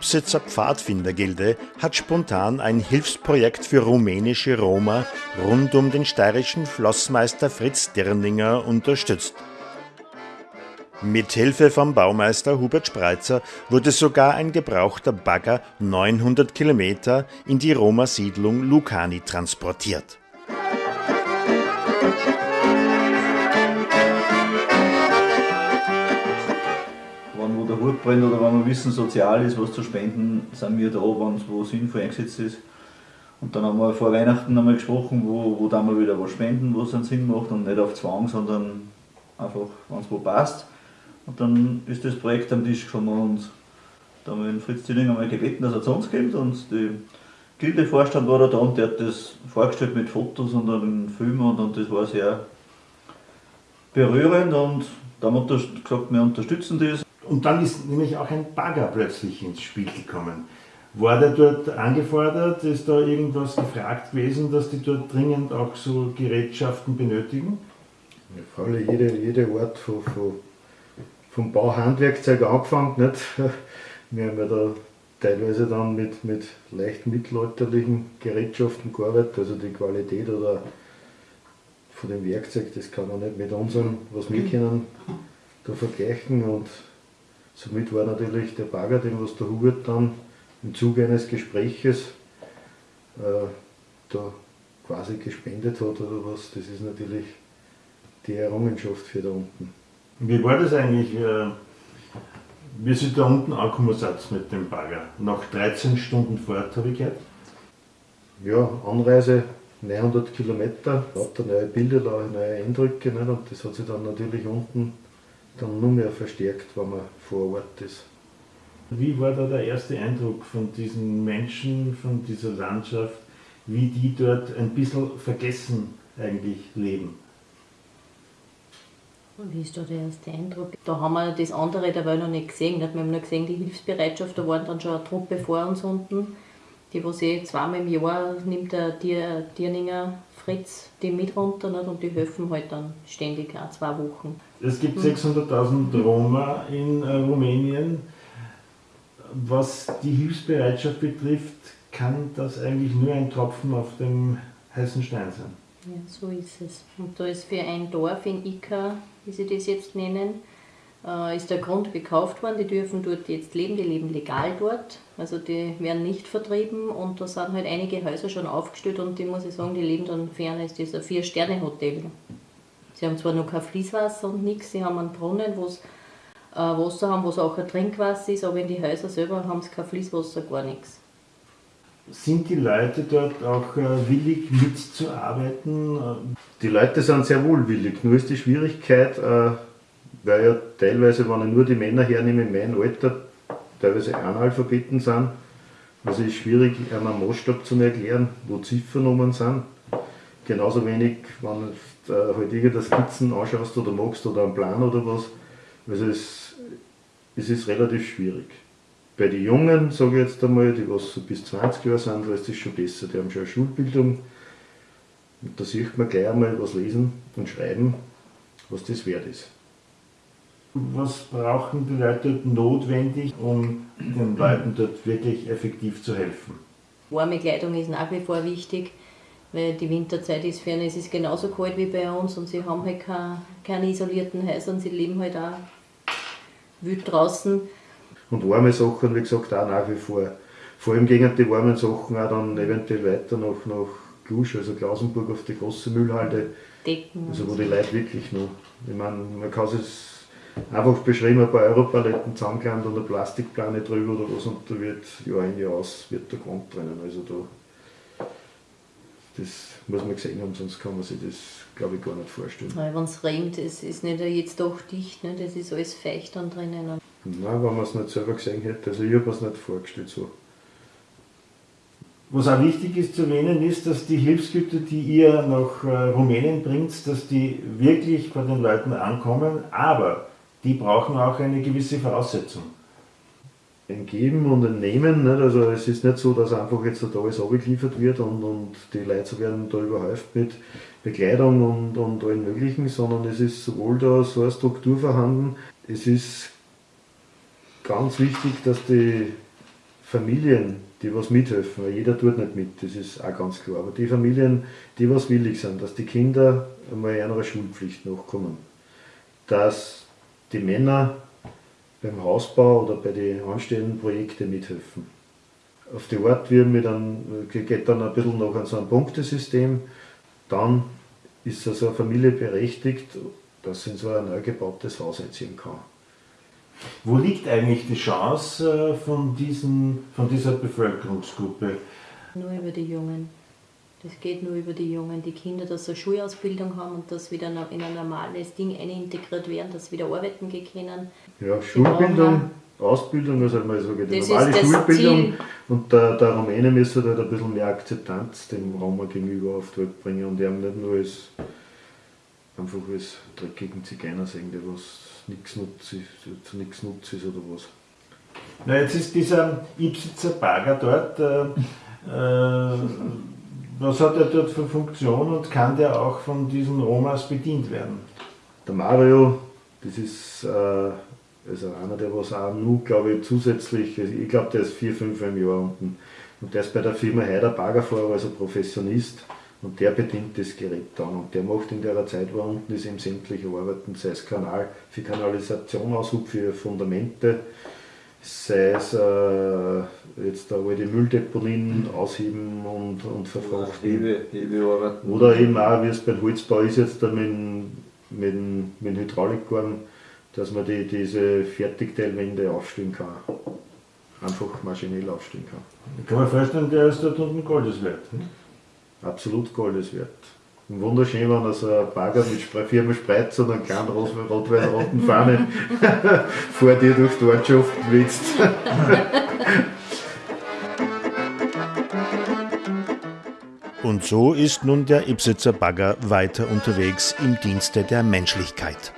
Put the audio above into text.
Alpsitzer Pfadfindergilde hat spontan ein Hilfsprojekt für rumänische Roma rund um den steirischen Flossmeister Fritz Dirninger unterstützt. Mit Hilfe vom Baumeister Hubert Spreitzer wurde sogar ein gebrauchter Bagger 900 Kilometer in die Roma-Siedlung Lucani transportiert. Der Hut brennt oder wenn wir wissen, sozial ist, was zu spenden, sind wir da, wenn es wo sinnvoll eingesetzt ist. Und dann haben wir vor Weihnachten einmal gesprochen, wo, wo dann wir wieder was spenden, was einen Sinn macht und nicht auf Zwang, sondern einfach, wenn es wo passt. Und dann ist das Projekt am Tisch gekommen und da haben wir den Fritz Zilling einmal gebeten, dass er zu uns kommt und die Gildevorstand war da, da und der hat das vorgestellt mit Fotos und einem Film und, und das war sehr berührend und da haben wir gesagt, wir unterstützen das. Und dann ist nämlich auch ein Bagger plötzlich ins Spiel gekommen. War der dort angefordert? Ist da irgendwas gefragt gewesen, dass die dort dringend auch so Gerätschaften benötigen? Ja, vor allem jede, jede Art von, von vom Bauhandwerkzeug angefangen. Nicht? Wir haben ja da teilweise dann mit, mit leicht mittelalterlichen Gerätschaften gearbeitet, also die Qualität oder von dem Werkzeug, das kann man nicht mit unserem, was wir kennen, da vergleichen und somit war natürlich der Bagger, den was der Hubert dann im Zuge eines Gespräches äh, da quasi gespendet hat oder was, das ist natürlich die Errungenschaft für da unten. Wie war das eigentlich, äh, wie Sie da unten angekommen mit dem Bagger? Nach 13 Stunden Fahrt, habe ich gehört? Ja, Anreise 900 Kilometer, lauter neue Bilder, neue Eindrücke nicht? und das hat sich dann natürlich unten dann nur mehr verstärkt, wenn man vor Ort ist. Wie war da der erste Eindruck von diesen Menschen, von dieser Landschaft, wie die dort ein bisschen vergessen eigentlich leben? Wie ist da der erste Eindruck? Da haben wir das andere dabei noch nicht gesehen. Wir haben nur gesehen, die Hilfsbereitschaft, da waren dann schon eine Truppe vor uns unten. Die, was eh zweimal im Jahr nimmt der Tier, Tierninger Fritz die mit runter nicht? und die helfen halt dann ständig, auch zwei Wochen. Es gibt 600.000 Roma in äh, Rumänien. Was die Hilfsbereitschaft betrifft, kann das eigentlich nur ein Tropfen auf dem heißen Stein sein. Ja, so ist es. Und da ist für ein Dorf in Ika, wie sie das jetzt nennen, äh, ist der Grund gekauft worden. Die dürfen dort jetzt leben, die leben legal dort. Also die werden nicht vertrieben und da sind halt einige Häuser schon aufgestellt und die muss ich sagen, die leben dann ferner ist ein Vier-Sterne-Hotel. Sie haben zwar noch kein Fließwasser und nichts, sie haben einen Brunnen, wo sie äh, Wasser haben, wo es auch ein Trinkwasser ist, aber in die Häuser selber haben sie kein Fließwasser, gar nichts. Sind die Leute dort auch äh, willig mitzuarbeiten? Die Leute sind sehr wohlwillig, nur ist die Schwierigkeit, äh, weil ja teilweise, wenn ich nur die Männer hernehme in meinem Alter, teilweise Analphabeten sind, also ist schwierig, einen Maßstab zu erklären, wo Ziffernnummern sind. Genauso wenig, wenn du äh, halt irgendeine Skizzen anschaust oder magst oder einen Plan oder was. Also es, es ist relativ schwierig. Bei den Jungen, sage ich jetzt einmal, die was so bis 20 Jahre sind, da ist das schon besser. Die haben schon eine Schulbildung. Und da sieht man gleich einmal was lesen und schreiben, was das wert ist. Was brauchen die Leute notwendig, um den Leuten dort wirklich effektiv zu helfen? Warme Kleidung ist nach wie vor wichtig, weil die Winterzeit ist fern. Es ist genauso kalt wie bei uns und sie haben halt keine, keine isolierten Häuser und sie leben halt auch wild draußen. Und warme Sachen, wie gesagt, auch nach wie vor. Vor allem gehen die warmen Sachen auch dann eventuell weiter nach, nach Glusch, also Klausenburg auf die große Müllhalde. Decken. Also wo die Leute wirklich noch, ich meine, man kann es einfach beschreiben, ein paar Europaletten zusammengelandet und eine Plastikplane drüber oder was und da wird Jahr ein Jahr aus, wird der Grund drinnen. Also da, das muss man gesehen haben, sonst kann man sich das, glaube ich, gar nicht vorstellen. Wenn es regnet, es ist nicht jetzt doch dicht, ne? das ist alles feucht dann drinnen. Nein, wenn man es nicht selber gesehen hätte. Also ich habe es nicht vorgestellt so. Was auch wichtig ist zu erwähnen, ist, dass die Hilfsgüter, die ihr nach äh, Rumänien bringt, dass die wirklich bei den Leuten ankommen, aber die brauchen auch eine gewisse Voraussetzung. Ein Geben und ein Nehmen, nicht? also es ist nicht so, dass einfach jetzt da alles abgeliefert wird und, und die Leute werden da überhäuft mit Bekleidung und, und allen möglichen, sondern es ist sowohl da so eine Struktur vorhanden, es ist ganz wichtig, dass die Familien, die was mithelfen, weil jeder tut nicht mit, das ist auch ganz klar, aber die Familien, die was willig sind, dass die Kinder einmal einer Schulpflicht nachkommen, dass die Männer beim Hausbau oder bei den anstehenden Projekten mithelfen. Auf die Art wird mir dann, geht dann ein bisschen noch an so ein Punktesystem, dann ist also eine Familie berechtigt, dass sie in so ein neu gebautes Haus einziehen kann. Wo liegt eigentlich die Chance äh, von, diesen, von dieser Bevölkerungsgruppe? Nur über die Jungen. Das geht nur über die Jungen, die Kinder, dass sie eine Schulausbildung haben und dass wieder in ein normales Ding integriert werden, dass sie wieder arbeiten gehen können. Ja, Schulbildung, Ausbildung, also mal sage, die normale Schulbildung Ziel. und der, der Rumäne müsste halt ein bisschen mehr Akzeptanz dem Roma gegenüber auf die Welt bringen und eben nicht nur als einfach als dreckigen Zigeuner sehen, der was nichts nutzt, zu nichts nutzt ist oder was. Na, jetzt ist dieser Ipsitzer Bagger dort. Äh, äh, was hat er dort für Funktion und kann der auch von diesen Romas bedient werden? Der Mario, das ist äh, also einer, der was auch nur, glaube ich, zusätzlich, ich glaube, der ist vier, fünf im Jahr unten. Und der ist bei der Firma Heider Baggerfahrer, also Professionist. Und der bedient das Gerät dann und der macht in der Zeit, wo unten ist, eben sämtliche Arbeiten, sei es Kanal für Kanalisation, Aushub für Fundamente, sei es äh, jetzt da die Mülldeponien ausheben und, und verfrachten. Hebe, Hebearbeiten. Oder eben auch, wie es beim Holzbau ist, jetzt da mit, mit, mit Hydraulikkorn, dass man die, diese Fertigteilwände aufstellen kann. Einfach maschinell aufstellen kann. Ich kann mir vorstellen, der ist dort unten Goldes wert. Hm? absolut Goldes wert. Und wunderschön, wenn er ein Bagger mit Firma Spreiz und einer kleinen rot-weiß-roten Fahne vor dir durch die Ortschaft blitzt. Und so ist nun der Ipsitzer Bagger weiter unterwegs im Dienste der Menschlichkeit.